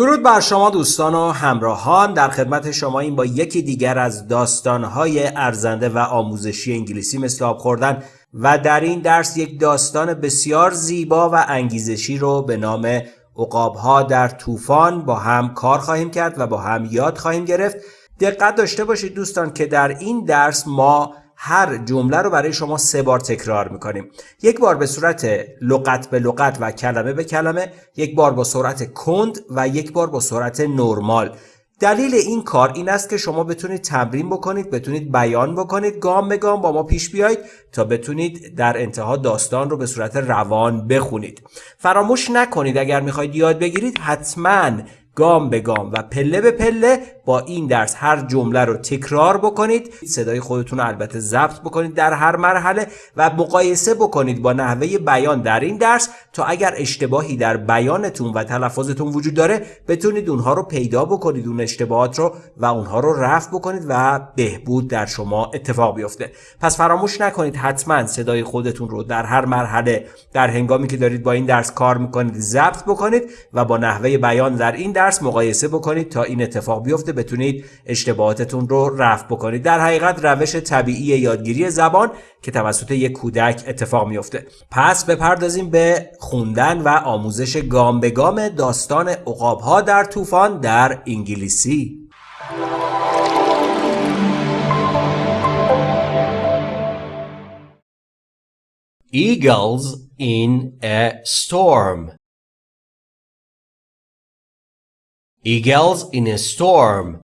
درود بر شما دوستان و همراهان. در خدمت شما این با یکی دیگر از داستانهای ارزنده و آموزشی انگلیسی مثل آب خوردن و در این درس یک داستان بسیار زیبا و انگیزشی رو به نام عقابها در طوفان با هم کار خواهیم کرد و با هم یاد خواهیم گرفت. دقت داشته باشید دوستان که در این درس ما هر جمله رو برای شما سه بار تکرار می‌کنیم. یک بار به صورت لغت به لغت و کلمه به کلمه یک بار با سرعت کند و یک بار با سرعت نرمال. دلیل این کار این است که شما بتونید تمرین بکنید بتونید بیان بکنید گام به گام با ما پیش بیایید تا بتونید در انتها داستان رو به صورت روان بخونید. فراموش نکنید اگر می‌خواید یاد بگیرید حتما گام به گام و پله به پله با این درس هر جمله رو تکرار بکنید. صدای خودتون رو البته ضبط بکنید در هر مرحله و مقایسه بکنید با نحوه بیان در این درس تا اگر اشتباهی در بیانتون و تلفظتون وجود داره بتونید اونها رو پیدا بکنید اون اشتباهات رو و اونها رو رفع بکنید و بهبود در شما اتفاق بیفته. پس فراموش نکنید حتما صدای خودتون رو در هر مرحله در هنگامی که دارید با این درس کار می‌کنید ضبط بکنید و با نحوه بیان در این درس مقایسه بکنید تا این اتفاق بیفته بتونید اشتباهاتتون رو رفع بکنید. در حقیقت روش طبیعی یادگیری زبان که توسط یک کودک اتفاق میفته. پس بپردازیم به خوندن و آموزش گام به گام داستان عقابها در طوفان در انگلیسی. Eagles in a storm. Eagles in a storm.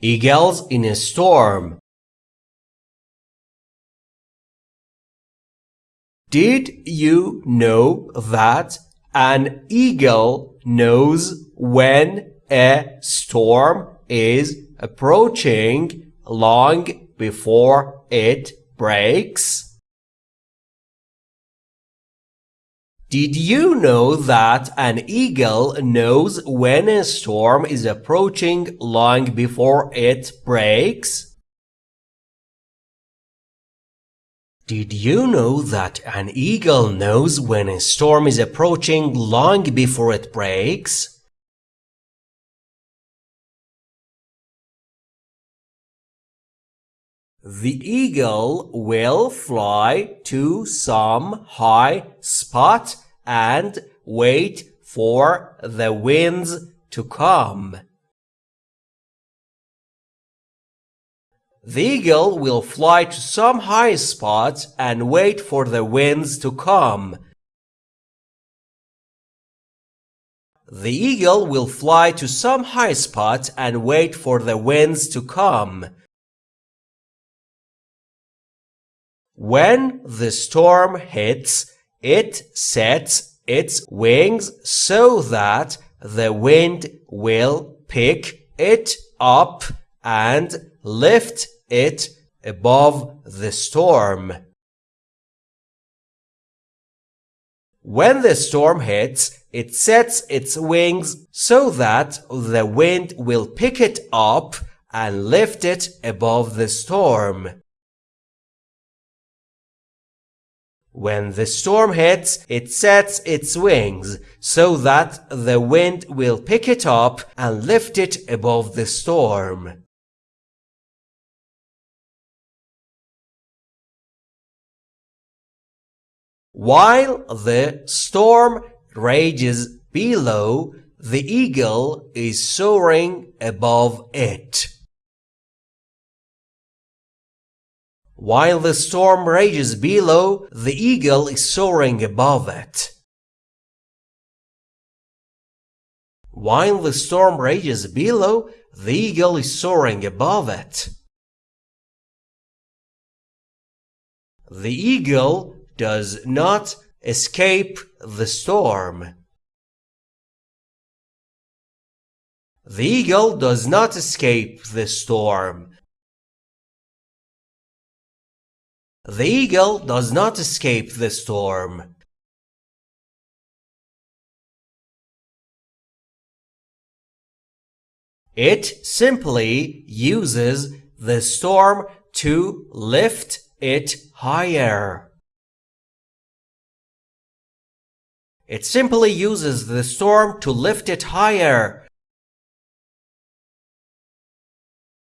Eagles in a storm. Did you know that an eagle knows when a storm is approaching long before it breaks? Did you know that an eagle knows when a storm is approaching long before it breaks? Did you know that an eagle knows when a storm is approaching long before it breaks? The eagle will fly to some high spot and wait for the winds to come. The eagle will fly to some high spot and wait for the winds to come. The eagle will fly to some high spot and wait for the winds to come. When the storm hits, it sets its wings so that the wind will pick it up and lift it above the storm. When the storm hits, it sets its wings so that the wind will pick it up and lift it above the storm. When the storm hits, it sets its wings so that the wind will pick it up and lift it above the storm. While the storm rages below, the eagle is soaring above it. While the storm rages below, the eagle is soaring above it. While the storm rages below, the eagle is soaring above it. The eagle does not escape the storm. The eagle does not escape the storm. The eagle does not escape the storm. It simply uses the storm to lift it higher. It simply uses the storm to lift it higher.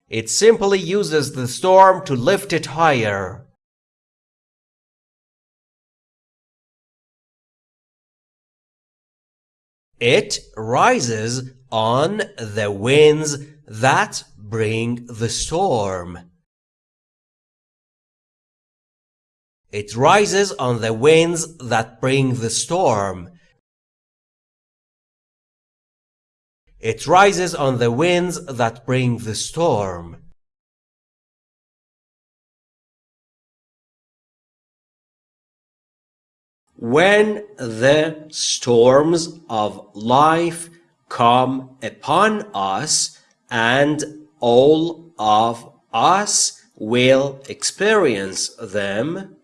It simply uses the storm to lift it higher. It rises on the winds that bring the storm. It rises on the winds that bring the storm. It rises on the winds that bring the storm. When the storms of life come upon us, and all of us will experience them,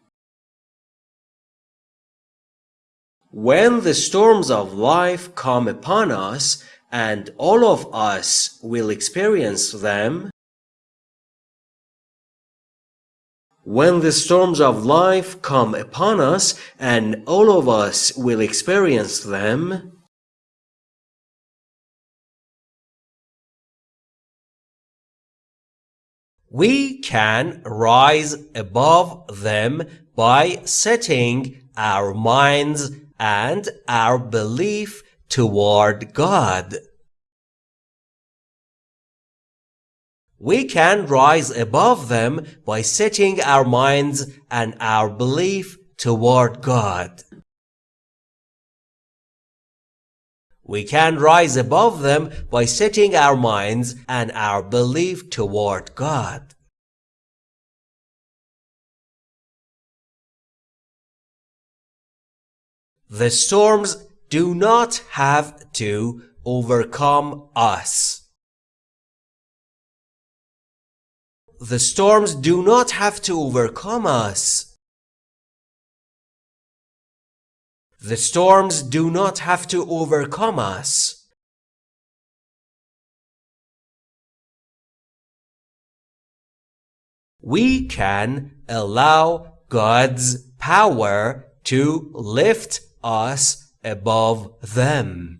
when the storms of life come upon us, and all of us will experience them, when the storms of life come upon us and all of us will experience them, we can rise above them by setting our minds and our belief toward God. We can rise above them by setting our minds and our belief toward God. We can rise above them by setting our minds and our belief toward God. The storms do not have to overcome us. The storms do not have to overcome us. The storms do not have to overcome us. We can allow God's power to lift us above them.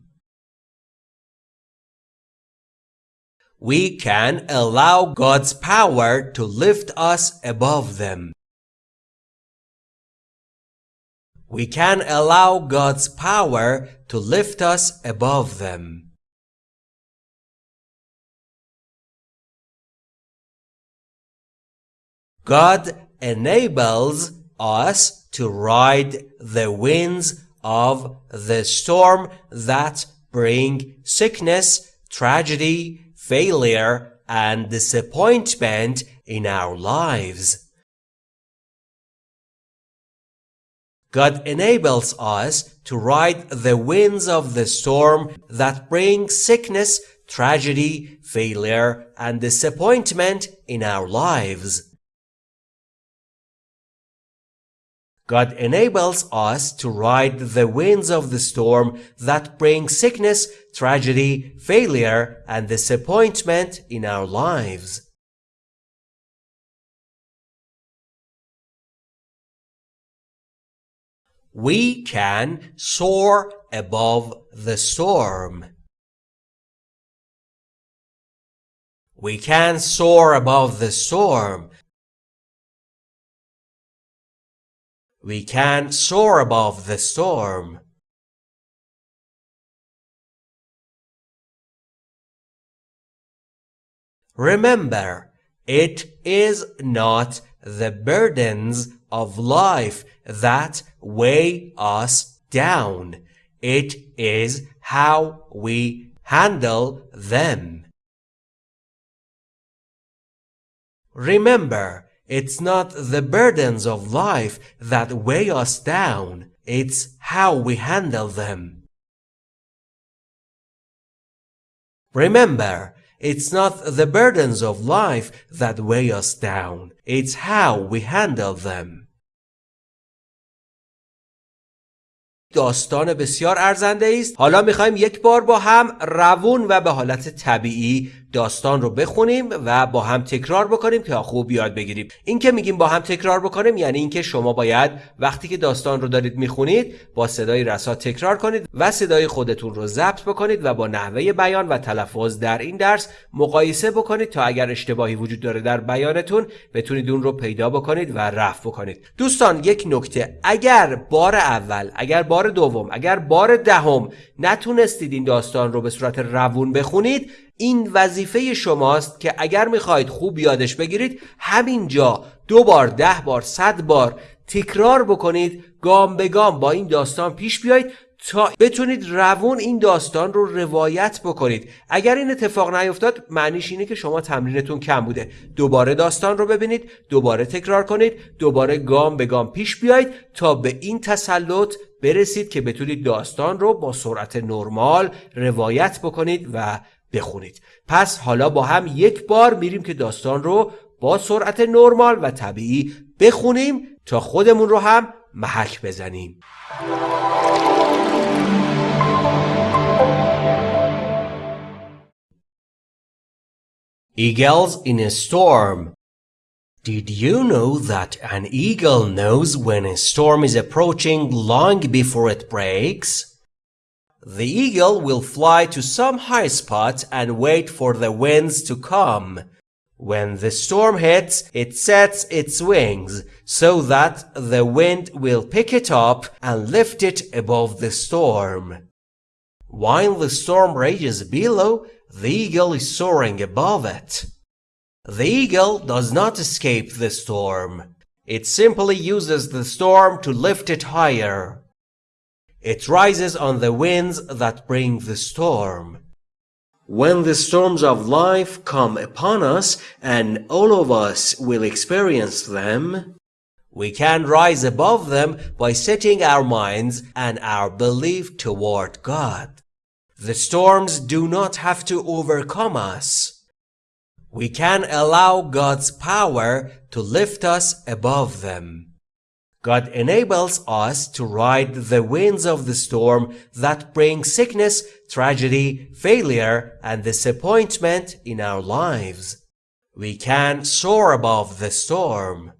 We can allow God's power to lift us above them. We can allow God's power to lift us above them. God enables us to ride the winds of the storm that bring sickness, tragedy, failure, and disappointment in our lives. God enables us to ride the winds of the storm that bring sickness, tragedy, failure, and disappointment in our lives. God enables us to ride the winds of the storm that bring sickness, tragedy, failure, and disappointment in our lives. We can soar above the storm. We can soar above the storm. We can't soar above the storm. Remember, it is not the burdens of life that weigh us down. It is how we handle them. Remember, it's not the burdens of life that weigh us down, it's how we handle them. Remember, it's not the burdens of life that weigh us down, it's how we handle them. داستان بسیار ارزنده است حالا میخوایم یک بار با هم روون و به حالت طبیعی داستان رو بخونیم و با هم تکرار بکنیم که خوب یاد بگیریم. این که میگیم با هم تکرار بکنیم یعنی اینکه شما باید وقتی که داستان رو دارید می‌خونید با صدای رسا تکرار کنید و صدای خودتون رو ضبط بکنید و با نحوه بیان و تلفظ در این درس مقایسه بکنید تا اگر اشتباهی وجود داره در بیانتون بتونید اون رو پیدا بکنید و رفع بکنید. دوستان یک نکته. اگر بار اول اگر بار دوم اگر بار دهم نتونستید این داستان رو به صورت روون بخونید این وظیفه شماست که اگر می‌خواهید خوب یادش بگیرید همینجا دو بار ده بار صد بار تکرار بکنید گام به گام با این داستان پیش بیایید تا بتونید روون این داستان رو روایت بکنید. اگر این اتفاق نیفتاد معنیش اینه که شما تمرینتون کم بوده. دوباره داستان رو ببینید دوباره تکرار کنید دوباره گام به گام پیش بیایید تا به این تسلط برسید که بتونید داستان رو با سرعت نرمال روایت بکنید و بخونید پس حالا با هم یک بار میریم که داستان رو با سرعت نرمال و طبیعی بخونیم تا خودمون رو هم محک بزنیم Eagles in a storm. Did you know that an eagle knows when a storm is approaching long before it breaks? The eagle will fly to some high spot and wait for the winds to come. When the storm hits, it sets its wings so that the wind will pick it up and lift it above the storm. While the storm rages below, the eagle is soaring above it. The eagle does not escape the storm. It simply uses the storm to lift it higher. It rises on the winds that bring the storm. When the storms of life come upon us, and all of us will experience them, we can rise above them by setting our minds and our belief toward God. The storms do not have to overcome us. We can allow God's power to lift us above them. God enables us to ride the winds of the storm that bring sickness, tragedy, failure, and disappointment in our lives. We can soar above the storm.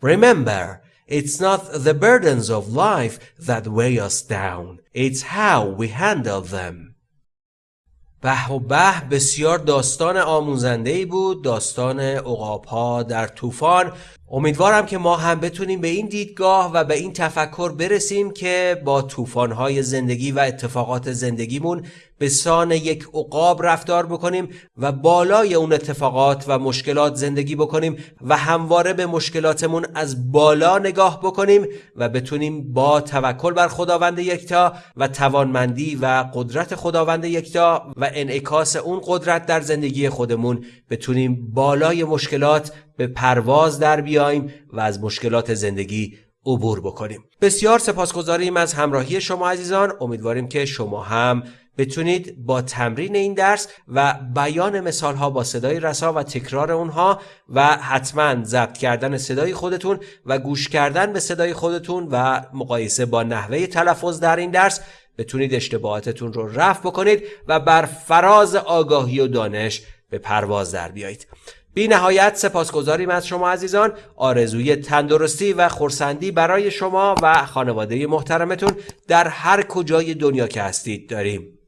Remember, it's not the burdens of life that weigh us down. It's how we handle them. به و به بسیار داستان آموزنده ای بود داستان اقاپا در طوفان امیدوارم که ما هم بتونیم به این دیدگاه و به این تفکر برسیم که با طوفان‌های زندگی و اتفاقات زندگیمون به سان یک عقاب رفتار بکنیم و بالای اون اتفاقات و مشکلات زندگی بکنیم و همواره به مشکلاتمون از بالا نگاه بکنیم و بتونیم با توکل بر خداوند یکتا و توانمندی و قدرت خداوند یکتا و انعکاس اون قدرت در زندگی خودمون بتونیم بالای مشکلات به پرواز در بیایم و از مشکلات زندگی عبور بکنیم. بسیار سپاسگزاریم از همراهی شما عزیزان. امیدواریم که شما هم بتونید با تمرین این درس و بیان مثال ها با صدای رسا و تکرار اونها و حتما ضبط کردن صدای خودتون و گوش کردن به صدای خودتون و مقایسه با نحوه تلفظ در این درس بتونید اشتباهاتتون رو رفع بکنید و بر فراز آگاهی و دانش به پرواز در بیایید. بی نهایت سپاسگزاریم از شما عزیزان. آرزوی تندرستی و خورسندی برای شما و خانواده محترمتون در هر کجای دنیا که هستید داریم.